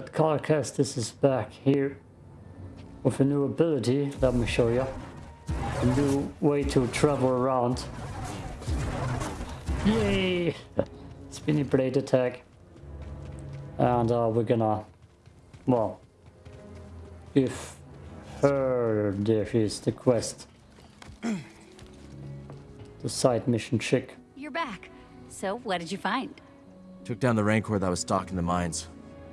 Mullet Carcass, is back here with a new ability. Let me show you. A new way to travel around. Yay! Spinny blade attack. And uh, we're gonna, well, if her, there is the quest. the side mission chick. You're back. So, what did you find? Took down the Rancor that was stalking the mines,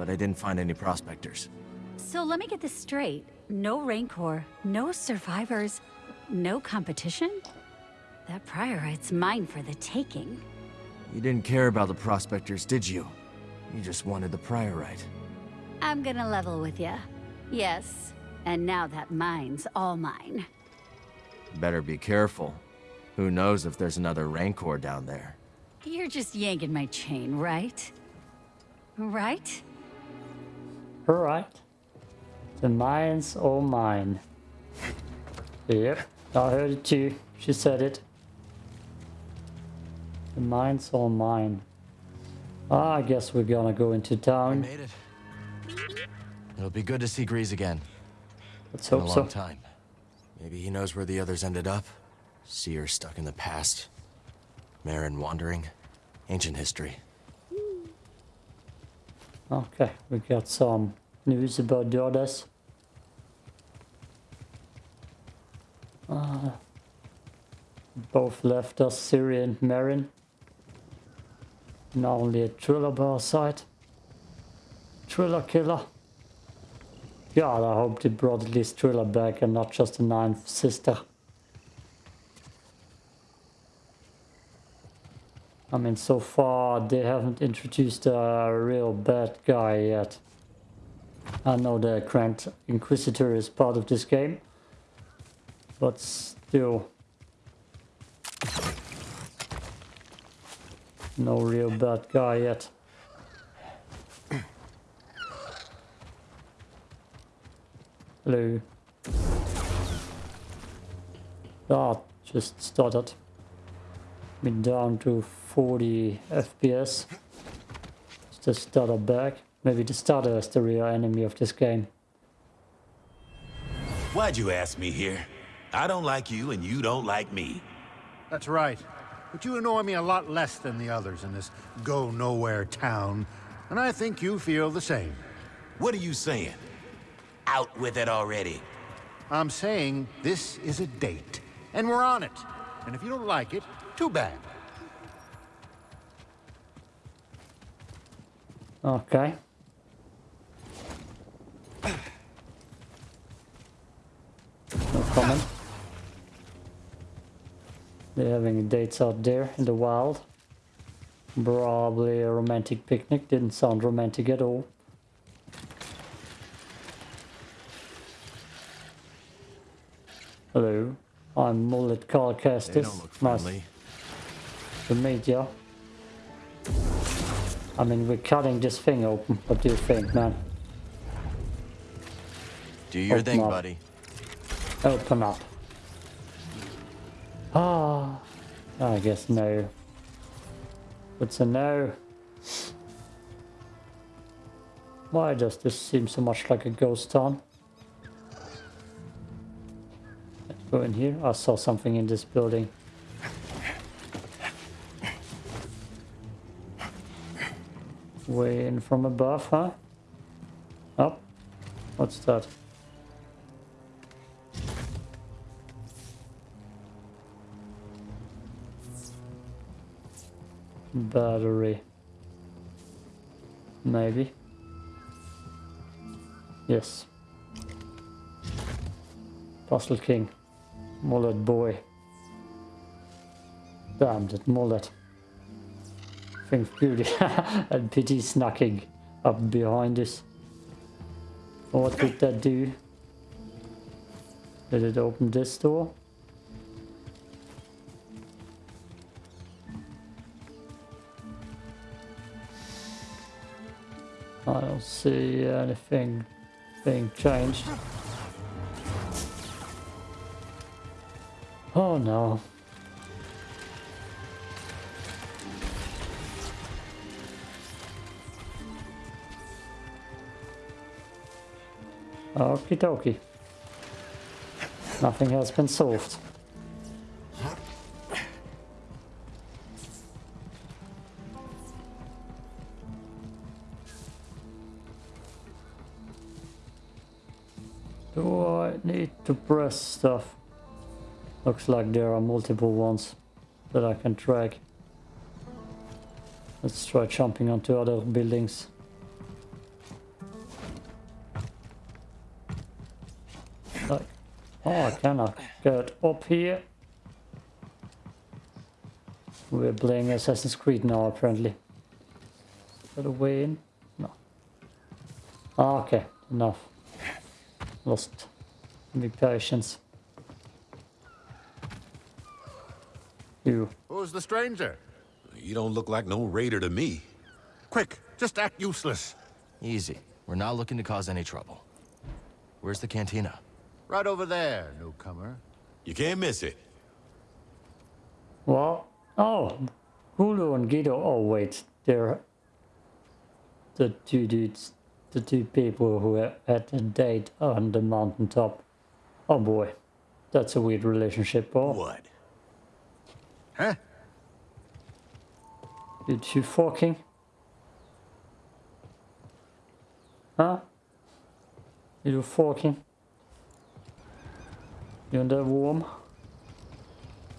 but I didn't find any prospectors. So let me get this straight. No Rancor, no survivors, no competition? That priorite's mine for the taking. You didn't care about the prospectors, did you? You just wanted the priorite. I'm gonna level with you. Yes, and now that mine's all mine. Better be careful. Who knows if there's another Rancor down there. You're just yanking my chain, right? Right? Alright. The mine's all mine. Yep, I heard it too. She said it. The mine's all mine. Ah, I guess we're gonna go into I town. made it. It'll be good to see Greez again. Let's hope long so. time. Maybe he knows where the others ended up. See her stuck in the past. Merrin wandering. Ancient history. Okay, we got some news about the others. Uh, both left us, Siri and Merrin. Now only a Triller by our side. Triller killer. God, I hope they brought at least Triller back and not just a ninth sister. I mean, so far they haven't introduced a real bad guy yet. I know the Grand Inquisitor is part of this game, but still. No real bad guy yet. Hello. Ah, just started. Been down to 40 FPS. Is the starter back? Maybe the starter is the real enemy of this game. Why'd you ask me here? I don't like you and you don't like me. That's right. But you annoy me a lot less than the others in this go-nowhere town. And I think you feel the same. What are you saying? Out with it already. I'm saying this is a date. And we're on it. And if you don't like it, too bad. Okay. No comment. They're having dates out there in the wild. Probably a romantic picnic. Didn't sound romantic at all. Hello. I'm Mullet Cal Kestis. Nice to meet you. I mean, we're cutting this thing open. What do you think, man? Do your Open thing, up. buddy. Open up. Ah, I guess no. It's a no. Why does this seem so much like a ghost town? Let's go in here. I saw something in this building. Way in from above, huh? Oh, what's that? Battery. Maybe. Yes. Puzzle King. Mullet boy. Damn it, mullet. Beauty. and pity snacking up behind us. What did that do? Did it open this door? I don't see anything being changed. Oh no. Okie dokie. Nothing has been solved. Do I need to press stuff? Looks like there are multiple ones that I can track. Let's try jumping onto other buildings. Like, oh, I cannot get up here. We're playing Assassin's Creed now, apparently. Is that a way in? No. Ah, okay, enough. Lost the patience. You. Who's the stranger? You don't look like no raider to me. Quick, just act useless. Easy. We're not looking to cause any trouble. Where's the cantina? Right over there, newcomer. You can't miss it. Well, oh, Hulu and Guido. Oh wait, they're the two dudes, the two people who had a date on the mountaintop. Oh boy, that's a weird relationship. Oh, What? Huh? Did you two fucking? Huh? You two fucking? You in the warm?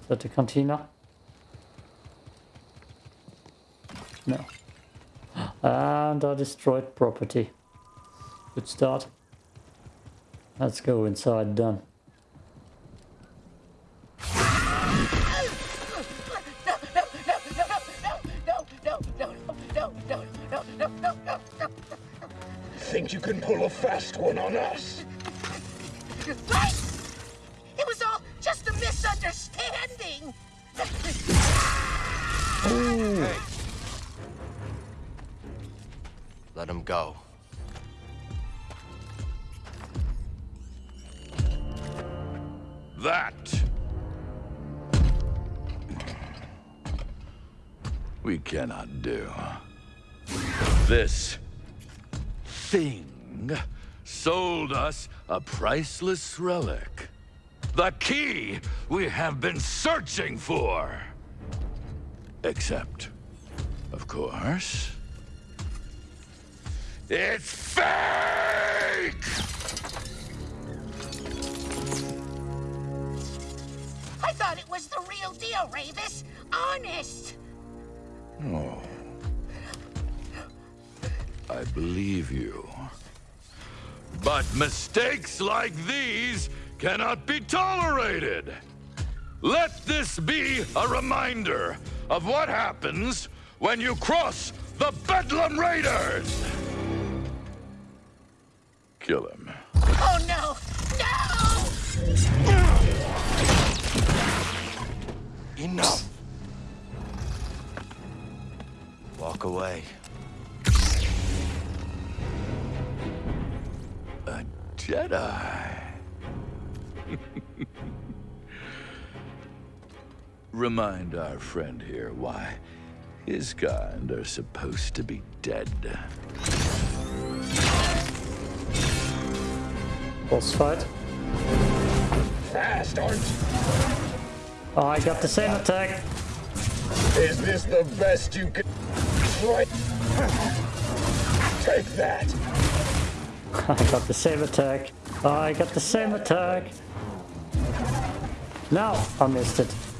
Is that the cantina? No. And I destroyed property. Good start. Let's go inside then. Think you can pull a fast one on us? Go. That. We cannot do. This thing sold us a priceless relic. The key we have been searching for. Except, of course, it's fake! I thought it was the real deal, Rayvis. Honest. Oh. I believe you. But mistakes like these cannot be tolerated. Let this be a reminder of what happens when you cross the Bedlam Raiders! Kill him. Oh no! No! Enough! Walk away. A Jedi. Remind our friend here why his kind are supposed to be dead. Boss fight. Ah, Fast, aren't you? Oh, I got the same attack. Is this the best you can... Right. Take that. I got the same attack. Oh, I got the same attack. Now I missed it.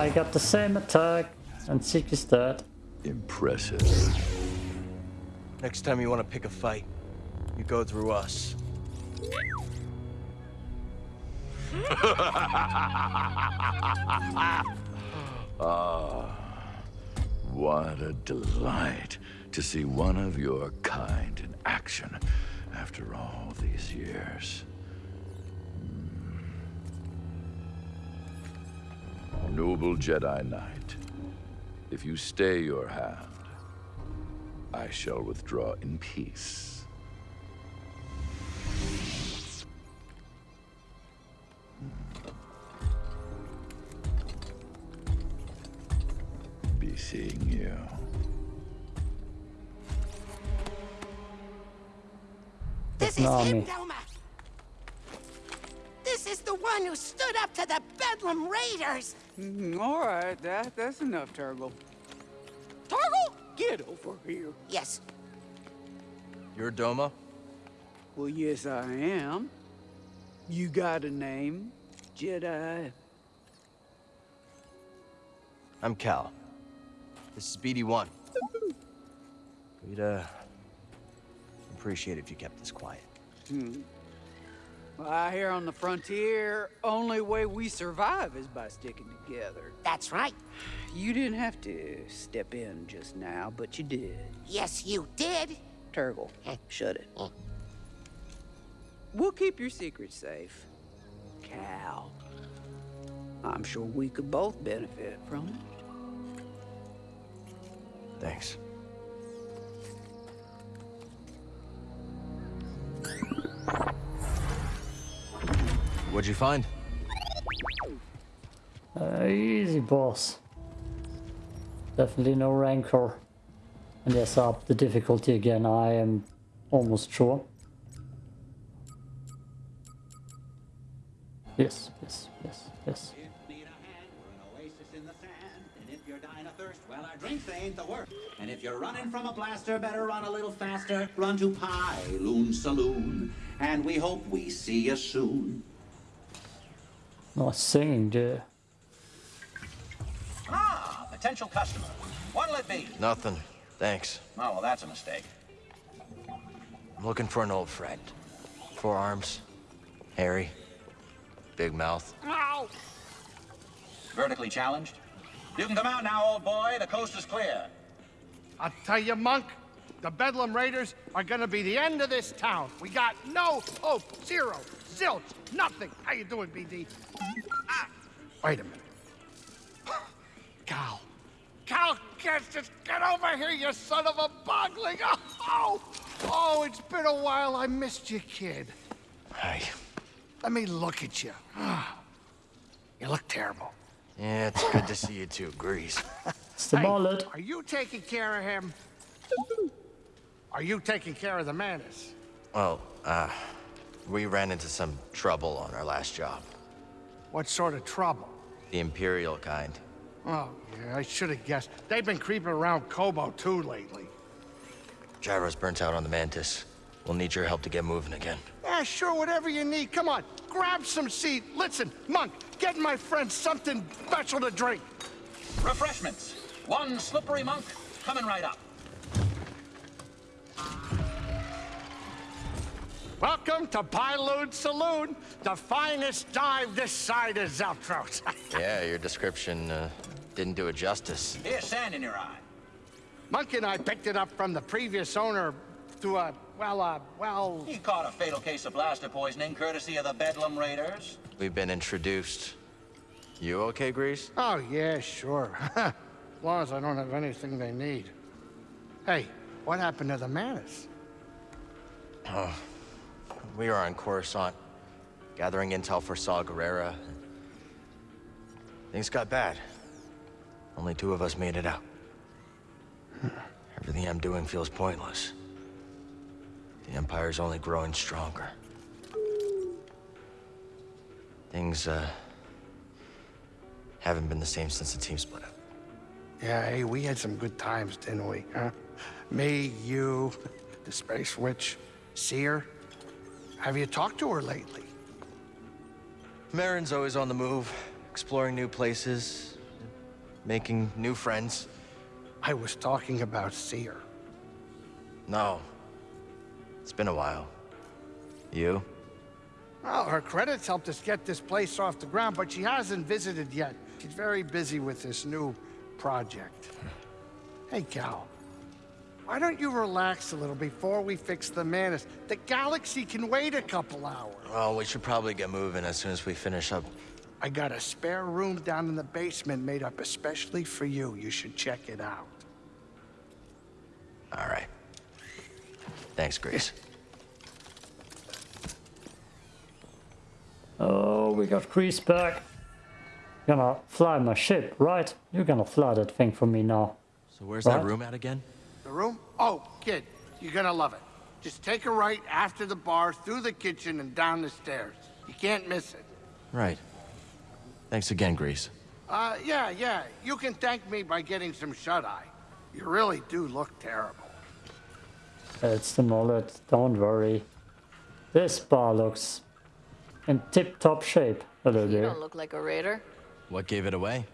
I got the same attack. And Seek is dead. Impressive. Next time you want to pick a fight, you go through us. Ah, what a delight to see one of your kind in action after all these years. noble Jedi Knight, if you stay your hand, I shall withdraw in peace. Be seeing you. This is him down Bedlam Mm, All right, that, that's enough, Turgle. Turgle, get over here. Yes, You're Doma? Well, yes, I am. You got a name, Jedi? I'm Cal. This is BD-1. We'd, uh... appreciate it if you kept this quiet. Well, out here on the frontier, only way we survive is by sticking together. that's right. You didn't have to step in just now, but you did. Yes, you did. Turgle, shut it. We'll keep your secret safe. Cal. I'm sure we could both benefit from it. Thanks. What'd you find? Uh, easy, boss. Definitely no rancor. And yes, up the difficulty again, I am almost sure. Yes, yes, yes, yes. Need a hand, we're an oasis in the sand. And if you're dying of thirst, well, our drinks ain't the worst. And if you're running from a blaster, better run a little faster. Run to Pyloon Saloon, and we hope we see you soon. Nice singing, dear. Ah, potential customer. What'll it be? Nothing. Thanks. Oh, well, that's a mistake. I'm looking for an old friend. Four arms. Hairy. Big mouth. Ow. Vertically challenged? You can come out now, old boy. The coast is clear. I'll tell you, Monk, the Bedlam Raiders are gonna be the end of this town. We got no hope. Zero. Zilch. Nothing. How you doing, BD? Ah, wait a minute. Cal. Cal, get, just get over here, you son of a bogling. Oh, oh, it's been a while. I missed you, kid. Hey. Let me look at you. You look terrible. Yeah, it's good to see you too, Greez. It's the Hey, mullet. Are you taking care of him? Are you taking care of the Mantis? Well, uh, we ran into some trouble on our last job. What sort of trouble? The Imperial kind. Oh, yeah, I should have guessed. They've been creeping around Koboh too lately. Gyro's burnt out on the Mantis. We'll need your help to get moving again. Yeah, sure, whatever you need. Come on, grab some seed. Listen, Monk, get my friend something special to drink. Refreshments. One slippery monk coming right up. Welcome to Pyloon Saloon, the finest dive this side of Zeltros. Yeah, your description uh, didn't do it justice. Here's sand in your eye. Monkey and I picked it up from the previous owner to a, well, uh, well... He caught a fatal case of blaster poisoning courtesy of the Bedlam Raiders. We've been introduced. You okay, Greez? Oh, yeah, sure. as long as I don't have anything they need. Hey, what happened to the Mantis? We are on Coruscant, gathering intel for Saw Gerrera. Things got bad. Only two of us made it out. Everything I'm doing feels pointless. The Empire's only growing stronger. Things, uh, haven't been the same since the team split up. Yeah, hey, we had some good times, didn't we? Huh? Me, you, the Space Witch, Cere. Have you talked to her lately? Merrin's always on the move, exploring new places, making new friends. I was talking about Cere. No. It's been a while. You? Well, her credits helped us get this place off the ground, but she hasn't visited yet. She's very busy with this new project. Hey, Cal. Why don't you relax a little before we fix the Mantis? The galaxy can wait a couple hours. Well, we should probably get moving as soon as we finish up. I got a spare room down in the basement made up especially for you. You should check it out. All right. Thanks, Greez. Oh, we got Greez back. Gonna fly my ship, right? You're gonna fly that thing for me now. So where's What? that room at again? The room? Oh, kid, you're gonna love it. Just take a right after the bar, through the kitchen, and down the stairs. You can't miss it. Right. Thanks again, Greez. Uh, yeah, yeah. You can thank me by getting some shut-eye. You really do look terrible. It's the mullet, don't worry. This bar looks in tip-top shape. Hello You there. don't look like a raider. What gave it away?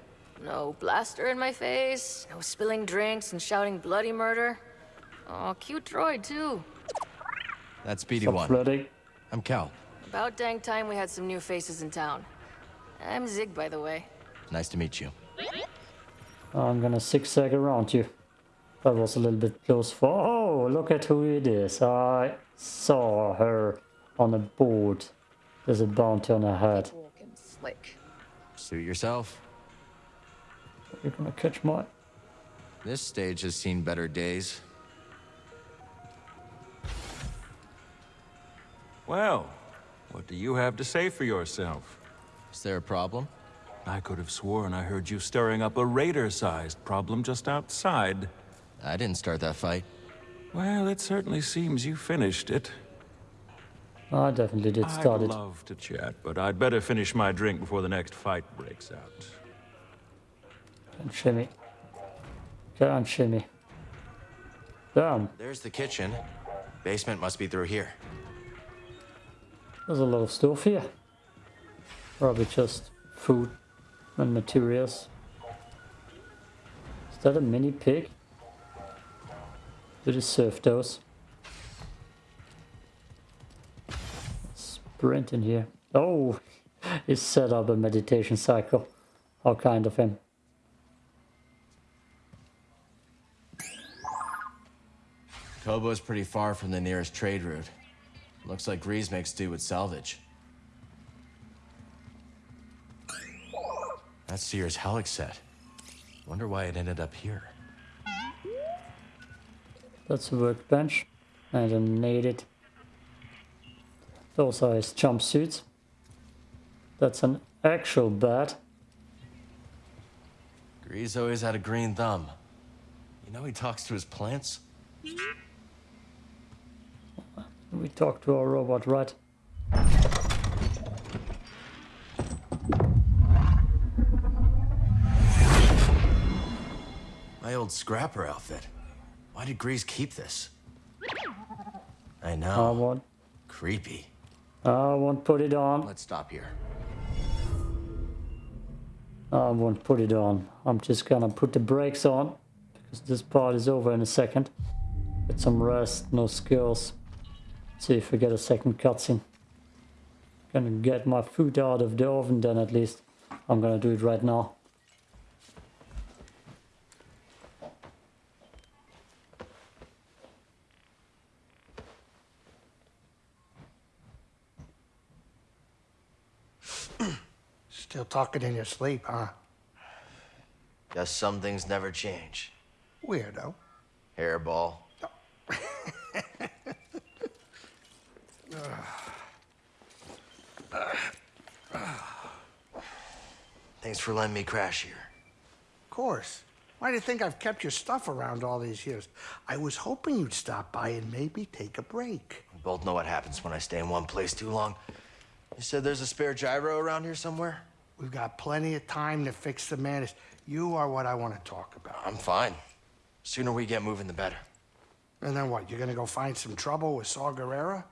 No blaster in my face, no spilling drinks and shouting bloody murder. Oh, cute droid, too. That's Speedy Stop One. flirting. I'm Cal. About dang time we had some new faces in town. I'm Zig, by the way. Nice to meet you. I'm gonna zigzag around you. That was a little bit close for. Oh, look at who it is. I saw her on a board. There's a bounty on her head. Walking slick. Suit yourself. You're gonna catch my. This stage has seen better days. Well, what do you have to say for yourself? Is there a problem? I could have sworn I heard you stirring up a raider-sized problem just outside. I didn't start that fight. Well, it certainly seems you finished it. I definitely did start I'd it. love to chat, but I'd better finish my drink before the next fight breaks out. And shimmy. Shimmy. Damn, There's the kitchen. Basement must be through here. there's a lot of stuff here. Probably just food and materials. Is that a mini pig? Did it serve those? Sprint in here. Oh, he set up a meditation cycle. How kind of him. Koboh's pretty far from the nearest trade route. Looks like Greez makes do with salvage. That's Sears Helix set. Wonder why it ended up here. That's a workbench. I don't need it. Those are his jumpsuits. That's an actual bed. Greez always had a green thumb. You know he talks to his plants? We talked to our robot, right? My old scrapper outfit. Why did Greez keep this? I know. I won't. Creepy. I won't put it on. Let's stop here. I won't put it on. I'm just gonna put the brakes on because this part is over in a second. Get some rest, no skills. See if we get a second cutscene. Gonna get my food out of the oven then at least. I'm gonna do it right now. Still talking in your sleep, huh? Guess some things never change. Weirdo. Hairball. Thanks for letting me crash here. Of course. Why do you think I've kept your stuff around all these years? I was hoping you'd stop by and maybe take a break. We both know what happens when I stay in one place too long. You said there's a spare gyro around here somewhere? We've got plenty of time to fix the madness. You are what I want to talk about. I'm fine. Sooner we get moving, the better. And then what? You're gonna go find some trouble with Saw Gerrera?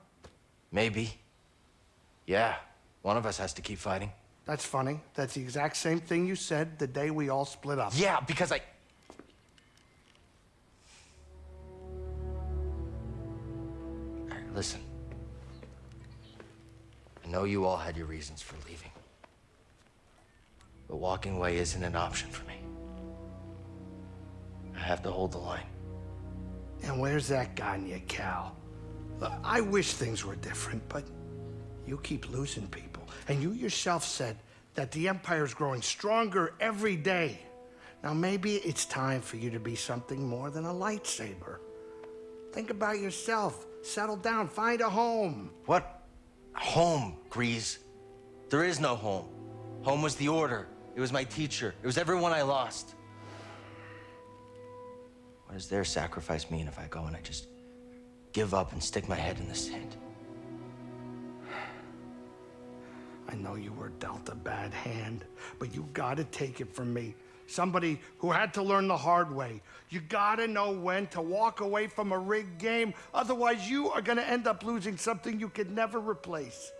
Maybe. Yeah, one of us has to keep fighting. That's funny. That's the exact same thing you said the day we all split up. Yeah, because I. All right, listen. I know you all had your reasons for leaving. But walking away isn't an option for me. I have to hold the line. And where's that gotten you, Cal? I wish things were different, but you keep losing people. And you yourself said that the Empire's growing stronger every day. Now, maybe it's time for you to be something more than a lightsaber. Think about yourself. Settle down. Find a home. What? Home, Greez. There is no home. Home was the Order. It was my teacher. It was everyone I lost. What does their sacrifice mean if I go and I just give up and stick my head in the sand. I know you were dealt a bad hand, but you gotta take it from me. Somebody who had to learn the hard way. You gotta know when to walk away from a rigged game, otherwise, you are gonna end up losing something you could never replace.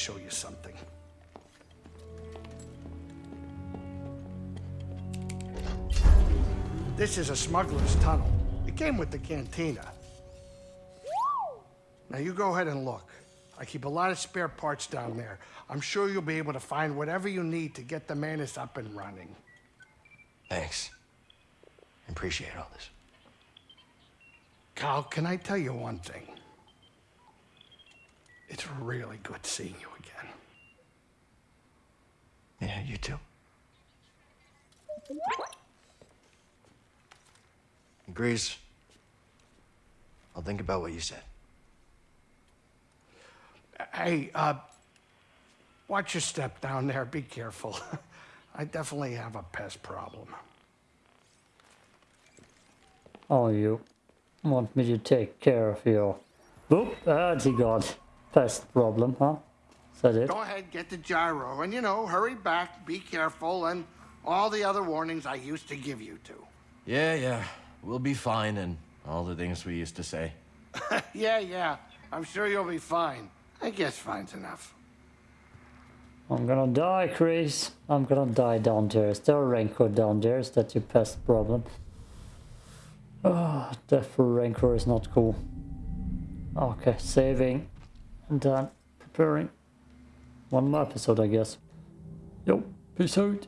Show you something. This is a smuggler's tunnel. It came with the cantina. Now you go ahead and look. I keep a lot of spare parts down there. I'm sure you'll be able to find whatever you need to get the Mantis up and running. Thanks. I appreciate all this. Cal, can I tell you one thing? It's really good seeing you again. Yeah, you too. Greez. I'll think about what you said. Hey, uh, watch your step down there. Be careful. I definitely have a pest problem. Oh, you want me to take care of your... Oop, that's he got. Pest problem, huh? Is that it? Go ahead, get the gyro, and you know, hurry back, be careful, and all the other warnings I used to give you to. Yeah, yeah. We'll be fine and all the things we used to say. yeah, yeah. I'm sure you'll be fine. I guess fine's enough. I'm gonna die, Chris. I'm gonna die down there. Is there a Rancor down there? Is that your pest problem? Ah, oh, death for Rancor is not cool. Okay, saving. And then preparing. One more episode, I guess. Yo, peace out.